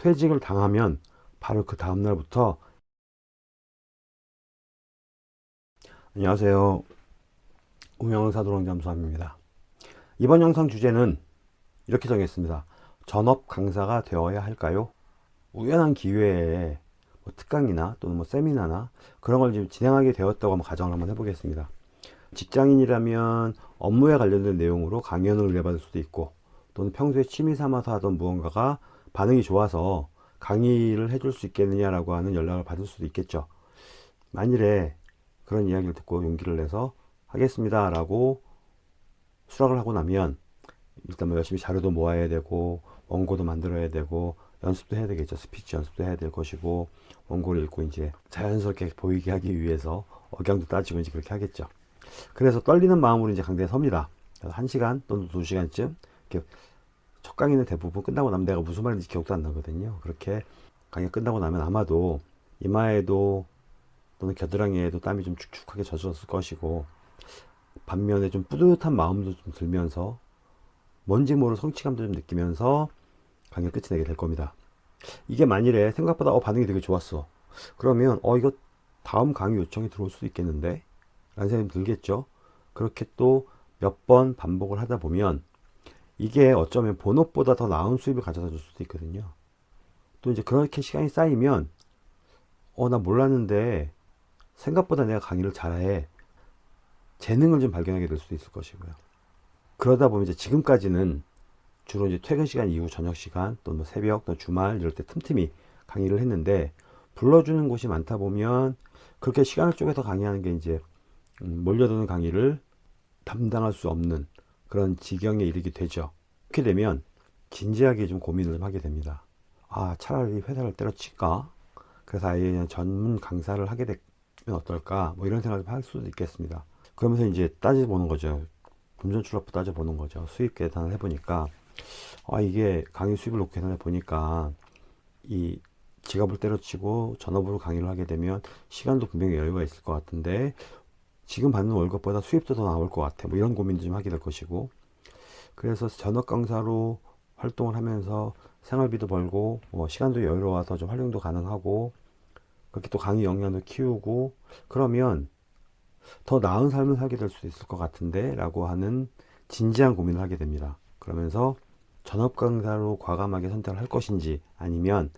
퇴직을 당하면 바로 그 다음날부터 안녕하세요. 우명사도롱잠수함입니다. 이번 영상 주제는 이렇게 정했습니다. 전업 강사가 되어야 할까요? 우연한 기회에 뭐 특강이나 또는 뭐 세미나나 그런 걸 지금 진행하게 되었다고 한번 가정을 한번 해보겠습니다. 직장인이라면 업무에 관련된 내용으로 강연을 의뢰받을 수도 있고 또는 평소에 취미 삼아서 하던 무언가가 반응이 좋아서 강의를 해줄 수 있겠느냐라고 하는 연락을 받을 수도 있겠죠. 만일에 그런 이야기를 듣고 용기를 내서 하겠습니다 라고 수락을 하고 나면 일단 뭐 열심히 자료도 모아야 되고 원고도 만들어야 되고 연습도 해야 되겠죠. 스피치 연습도 해야 될 것이고 원고를 읽고 이제 자연스럽게 보이게 하기 위해서 억양도 따지고 이제 그렇게 하겠죠. 그래서 떨리는 마음으로 이제 강대에 섭니다. 그래서 1시간 또는 2시간쯤 이렇게 첫 강의는 대부분 끝나고 나면 내가 무슨 말인지 기억도 안 나거든요. 그렇게 강의 끝나고 나면 아마도 이마에도 또는 겨드랑이에도 땀이 좀 축축하게 젖었을 것이고 반면에 좀 뿌듯한 마음도 좀 들면서 뭔지 모를 성취감도 좀 느끼면서 강의 끝이 내게 될 겁니다. 이게 만일에 생각보다 어, 반응이 되게 좋았어. 그러면 어 이거 다음 강의 요청이 들어올 수도 있겠는데 라는 생각이 들겠죠. 그렇게 또 몇 번 반복을 하다 보면 이게 어쩌면 본업보다 더 나은 수입을 가져다 줄 수도 있거든요. 또 이제 그렇게 시간이 쌓이면 어 나 몰랐는데 생각보다 내가 강의를 잘해 재능을 좀 발견하게 될 수도 있을 것이고요. 그러다 보면 이제 지금까지는 주로 이제 퇴근 시간 이후 저녁 시간 또는 뭐 새벽 또 주말 이럴 때 틈틈이 강의를 했는데 불러주는 곳이 많다 보면 그렇게 시간을 쪼개서 강의하는 게 이제 음, 몰려드는 강의를 담당할 수 없는 그런 지경에 이르게 되죠. 그렇게 되면 진지하게 좀 고민을 좀 하게 됩니다. 아 차라리 회사를 때려칠까? 그래서 아예 전문 강사를 하게 되면 어떨까? 뭐 이런 생각을 할 수도 있겠습니다. 그러면서 이제 따져보는 거죠. 금전 출납부 따져보는 거죠. 수입 계산을 해보니까 아 이게 강의 수입을 놓고 계산해 보니까 이 지갑을 때려치고 전업으로 강의를 하게 되면 시간도 분명히 여유가 있을 것 같은데 지금 받는 월급보다 수입도 더 나올 것 같아. 뭐 이런 고민도 좀 하게 될 것이고. 그래서 전업 강사로 활동을 하면서 생활비도 벌고 뭐 시간도 여유로워서 좀 활용도 가능하고 그렇게 또 강의 역량도 키우고 그러면 더 나은 삶을 살게 될 수도 있을 것 같은데 라고 하는 진지한 고민을 하게 됩니다. 그러면서 전업 강사로 과감하게 선택을 할 것인지 아니면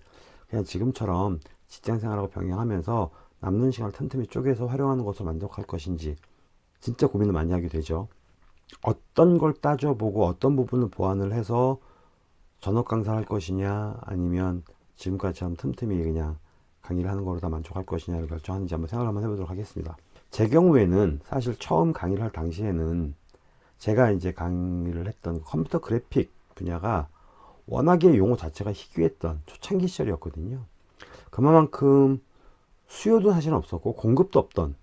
그냥 지금처럼 직장 생활하고 병행하면서 남는 시간을 틈틈이 쪼개서 활용하는 것을 만족할 것인지 진짜 고민을 많이 하게 되죠. 어떤 걸 따져보고 어떤 부분을 보완을 해서 전업 강사를 할 것이냐 아니면 지금까지처럼 틈틈이 그냥 강의를 하는 거로 다 만족할 것이냐를 결정하는지 한번 생각을 한번 해보도록 하겠습니다. 제 경우에는 사실 처음 강의를 할 당시에는 제가 이제 강의를 했던 컴퓨터 그래픽 분야가 워낙에 용어 자체가 희귀했던 초창기 시절이었거든요. 그만큼 수요도 사실 없었고 공급도 없던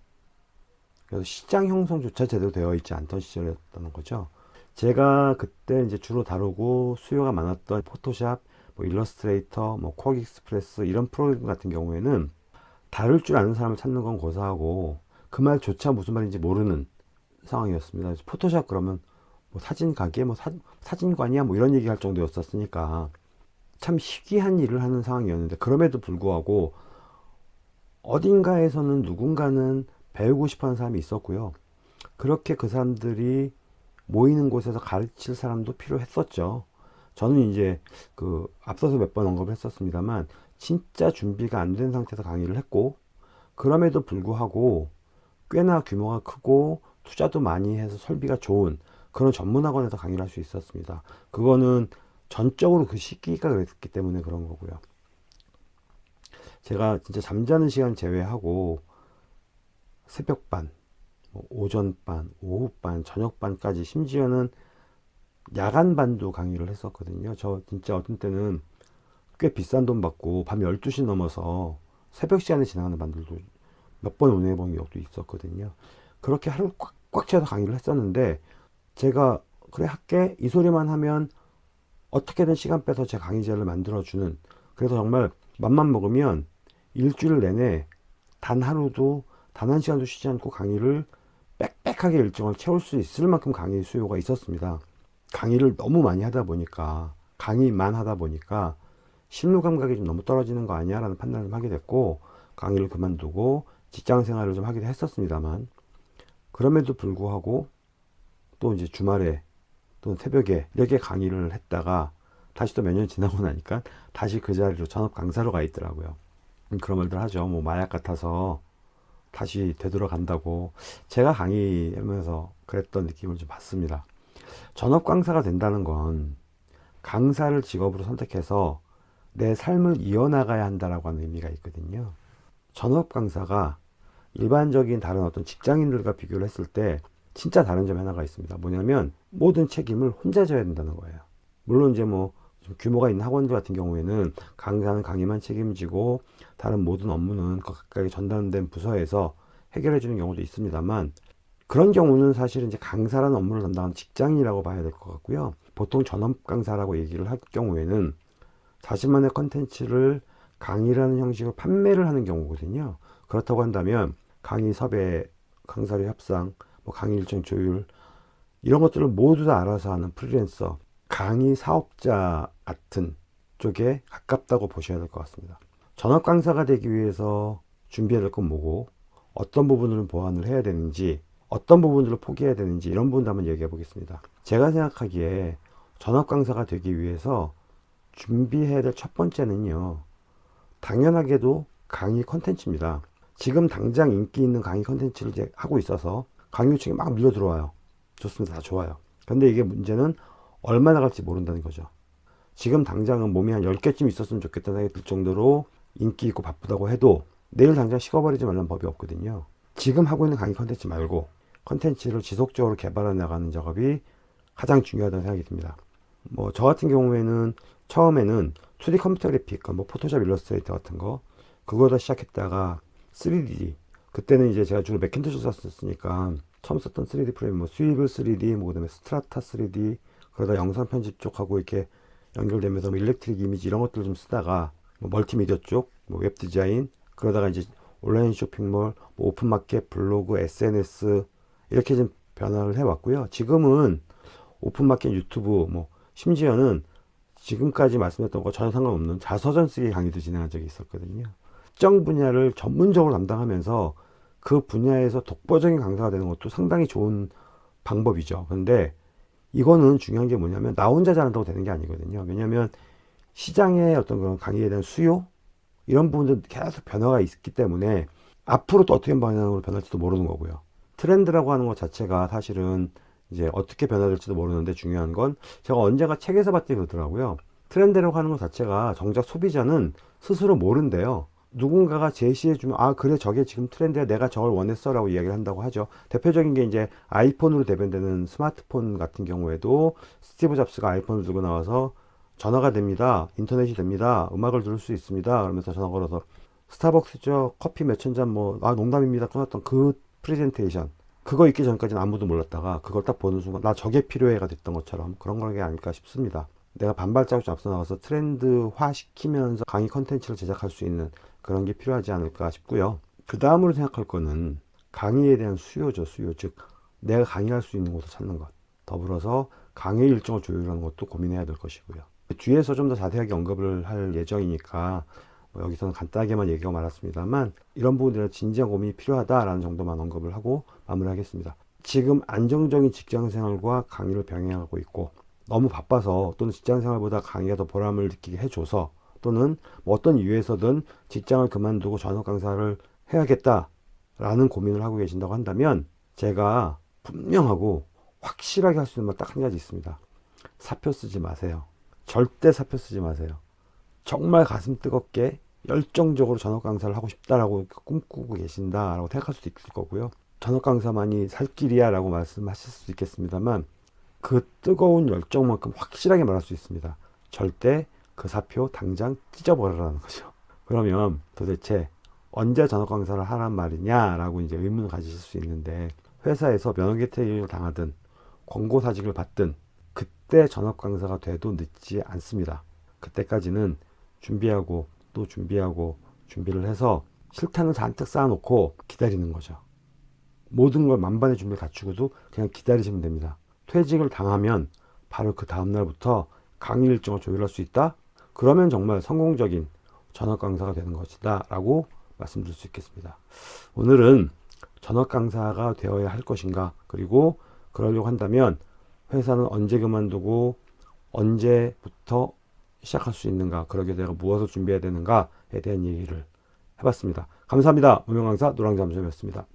그래서 시장 형성조차 제대로 되어 있지 않던 시절이었던 거죠. 제가 그때 이제 주로 다루고 수요가 많았던 포토샵, 뭐 일러스트레이터, 뭐 QuarkXPress 이런 프로그램 같은 경우에는 다룰 줄 아는 사람을 찾는 건 고사하고 그 말조차 무슨 말인지 모르는 상황이었습니다. 포토샵 그러면 뭐 사진 가게, 뭐 사, 사진관이야 뭐 이런 얘기 할 정도였었으니까 참 희귀한 일을 하는 상황이었는데 그럼에도 불구하고 어딘가에서는 누군가는 배우고 싶어 하는 사람이 있었고요. 그렇게 그 사람들이 모이는 곳에서 가르칠 사람도 필요했었죠. 저는 이제 그 앞서서 몇 번 언급을 했었습니다만 진짜 준비가 안 된 상태에서 강의를 했고 그럼에도 불구하고 꽤나 규모가 크고 투자도 많이 해서 설비가 좋은 그런 전문학원에서 강의를 할 수 있었습니다. 그거는 전적으로 그 시기가 그랬기 때문에 그런 거고요. 제가 진짜 잠자는 시간 제외하고 새벽반, 뭐 오전반, 오후반, 저녁반까지 심지어는 야간반도 강의를 했었거든요. 저 진짜 어떤 때는 꽤 비싼 돈 받고 밤 12시 넘어서 새벽 시간에 지나가는 반들도 몇 번 운행해 본 적도 있었거든요. 그렇게 하루 꽉, 꽉 채워서 강의를 했었는데 제가 그래 할게 이 소리만 하면 어떻게든 시간 빼서 제 강의제를 만들어주는 그래서 정말 맘만 먹으면 일주일 내내 단 하루도 단 한 시간도 쉬지 않고 강의를 빽빽하게 일정을 채울 수 있을 만큼 강의 수요가 있었습니다. 강의를 너무 많이 하다 보니까 강의만 하다 보니까 실무 감각이 좀 너무 떨어지는 거 아니야 라는 판단을 좀 하게 됐고 강의를 그만두고 직장 생활을 좀 하기도 했었습니다만 그럼에도 불구하고 또 이제 주말에 또 새벽에 이렇게 강의를 했다가 다시 또 몇 년 지나고 나니까 다시 그 자리로 전업 강사로 가 있더라고요. 음, 그런 말들 하죠. 뭐 마약 같아서 다시 되돌아간다고 제가 강의하면서 그랬던 느낌을 좀 받습니다. 전업 강사가 된다는 건 강사를 직업으로 선택해서 내 삶을 이어나가야 한다라고 하는 의미가 있거든요. 전업 강사가 일반적인 다른 어떤 직장인들과 비교를 했을 때 진짜 다른 점 하나가 있습니다. 뭐냐면 모든 책임을 혼자 져야 된다는 거예요. 물론 이제 뭐 규모가 있는 학원들 같은 경우에는 강사는 강의만 책임지고 다른 모든 업무는 각각의 전담된 부서에서 해결해 주는 경우도 있습니다만 그런 경우는 사실은 이제 강사라는 업무를 담당하는 직장이라고 봐야 될 것 같고요. 보통 전업 강사라고 얘기를 할 경우에는 자신만의 컨텐츠를 강의라는 형식으로 판매를 하는 경우거든요. 그렇다고 한다면 강의 섭외, 강사료 협상, 뭐 강의 일정 조율 이런 것들을 모두 다 알아서 하는 프리랜서, 강의 사업자 같은 쪽에 가깝다고 보셔야 될 것 같습니다. 전업 강사가 되기 위해서 준비해야 될 건 뭐고 어떤 부분을 보완을 해야 되는지 어떤 부분들을 포기해야 되는지 이런 부분도 한번 얘기해 보겠습니다. 제가 생각하기에 전업 강사가 되기 위해서 준비해야 될 첫 번째는요. 당연하게도 강의 컨텐츠입니다. 지금 당장 인기 있는 강의 컨텐츠를 하고 있어서 강의 요청이 막 밀려 들어와요. 좋습니다. 다 좋아요. 근데 이게 문제는 얼마나 갈지 모른다는 거죠. 지금 당장은 몸이 한 10개쯤 있었으면 좋겠다는 생각이 들 정도로 인기 있고 바쁘다고 해도 내일 당장 식어버리지 말라는 법이 없거든요. 지금 하고 있는 강의 컨텐츠 말고 컨텐츠를 지속적으로 개발해 나가는 작업이 가장 중요하다는 생각이 듭니다. 뭐 저 같은 경우에는 처음에는 2D 컴퓨터 그래픽, 뭐 포토샵 일러스트레이터 같은 거 그거다 시작했다가 3D 그때는 이제 제가 주로 맥킨토시 썼으니까 처음 썼던 3D 프로그램 뭐 Swivel 3D 뭐 그다음에 Strata 3D 그러다 영상 편집 쪽하고 이렇게 연결되면서 뭐 Electric Image 이런 것들 좀 쓰다가 뭐 멀티미디어 쪽, 뭐 웹 디자인 그러다가 이제 온라인 쇼핑몰, 뭐 오픈마켓, 블로그, SNS 이렇게 좀 변화를 해왔고요. 지금은 오픈마켓 유튜브 뭐 심지어는 지금까지 말씀했던 거 전혀 상관없는 자서전 쓰기 강의도 진행한 적이 있었거든요. 특정 분야를 전문적으로 담당하면서 그 분야에서 독보적인 강사가 되는 것도 상당히 좋은 방법이죠. 근데 이거는 중요한 게 뭐냐면 나 혼자 잘한다고 되는 게 아니거든요. 왜냐하면 시장의 어떤 그런 강의에 대한 수요 이런 부분들 계속 변화가 있기 때문에 앞으로 또 어떻게 방향으로 변할지도 모르는 거고요. 트렌드라고 하는 것 자체가 사실은 이제 어떻게 변화될지도 모르는데 중요한 건 제가 언제가 책에서 봤더니 그러더라고요. 트렌드라고 하는 것 자체가 정작 소비자는 스스로 모른대요. 누군가가 제시해주면 아 그래 저게 지금 트렌드야 내가 저걸 원했어 라고 이야기를 한다고 하죠. 대표적인 게 이제 아이폰으로 대변되는 스마트폰 같은 경우에도 스티브 잡스가 아이폰을 들고 나와서 전화가 됩니다. 인터넷이 됩니다. 음악을 들을 수 있습니다. 그러면서 전화 걸어서 스타벅스죠 커피 몇 천 잔 뭐 아 농담입니다. 끊었던 그 프레젠테이션. 그거 있기 전까지는 아무도 몰랐다가 그걸 딱 보는 순간 나 저게 필요해가 됐던 것처럼 그런 게 아닐까 싶습니다 내가 반발자국 좀 앞서 나가서 트렌드화 시키면서 강의 컨텐츠를 제작할 수 있는 그런 게 필요하지 않을까 싶고요. 그 다음으로 생각할 거는 강의에 대한 수요죠. 수요. 즉 내가 강의할 수 있는 곳을 찾는 것. 더불어서 강의 일정을 조율하는 것도 고민해야 될 것이고요. 뒤에서 좀 더 자세하게 언급을 할 예정이니까 뭐 여기서는 간단하게만 얘기가 많았습니다만 이런 부분들은 진지한 고민이 필요하다라는 정도만 언급을 하고 마무리하겠습니다. 지금 안정적인 직장생활과 강의를 병행하고 있고 너무 바빠서 또는 직장생활보다 강의가 더 보람을 느끼게 해줘서 또는 뭐 어떤 이유에서든 직장을 그만두고 전업 강사를 해야겠다라는 고민을 하고 계신다고 한다면 제가 분명하고 확실하게 할 수 있는 말 딱 한 가지 있습니다. 사표 쓰지 마세요. 절대 사표 쓰지 마세요. 정말 가슴 뜨겁게 열정적으로 전업 강사를 하고 싶다라고 꿈꾸고 계신다라고 생각할 수도 있을 거고요. 전업 강사만이 살 길이야 라고 말씀하실 수도 있겠습니다만 그 뜨거운 열정만큼 확실하게 말할 수 있습니다. 절대 그 사표 당장 찢어버리라는 거죠. 그러면 도대체 언제 전업 강사를 하란 말이냐라고 이제 의문을 가지실 수 있는데 회사에서 면허개퇴를 당하든 권고사직을 받든 그때 전업 강사가 돼도 늦지 않습니다. 그때까지는 준비하고 또 준비하고 준비를 해서 실탄을 잔뜩 쌓아놓고 기다리는 거죠. 모든 걸 만반의 준비를 갖추고도 그냥 기다리시면 됩니다. 퇴직을 당하면 바로 그 다음날부터 강의 일정을 조율할 수 있다? 그러면 정말 성공적인 전업 강사가 되는 것이다 라고 말씀드릴 수 있겠습니다. 오늘은 전업 강사가 되어야 할 것인가 그리고 그러려고 한다면 회사는 언제 그만두고 언제부터 시작할 수 있는가 그러게 내가 무엇을 준비해야 되는가에 대한 얘기를 해봤습니다. 감사합니다. 무명강사 노랑잠수였습니다.